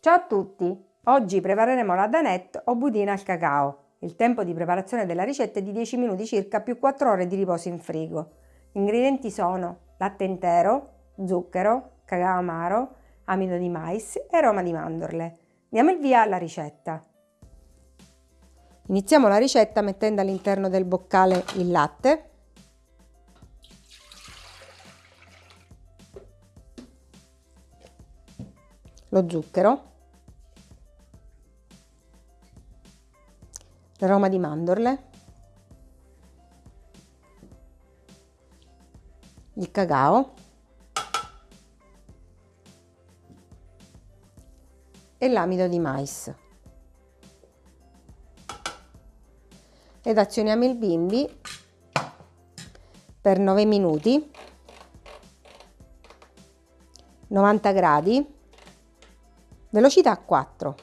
Ciao a tutti! Oggi prepareremo la danette o budina al cacao. Il tempo di preparazione della ricetta è di 10 minuti circa più 4 ore di riposo in frigo. Gli ingredienti sono latte intero, zucchero, cacao amaro, amido di mais e aroma di mandorle. Diamo il via alla ricetta. Iniziamo la ricetta mettendo all'interno del boccale il latte lo zucchero, l'aroma di mandorle, il cacao e l'amido di mais. Ed azioniamo il bimbi per 9 minuti 90 gradi velocità 4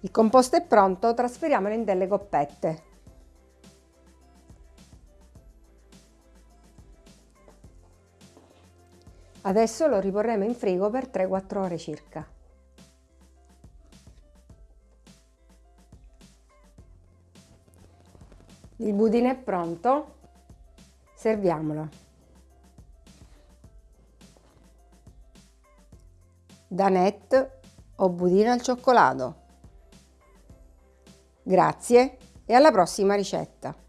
il composto è pronto trasferiamolo in delle coppette. Adesso lo riporremo in frigo per 3-4 ore circa Il budino è pronto, serviamolo. Danette o budino al cioccolato. Grazie e alla prossima ricetta!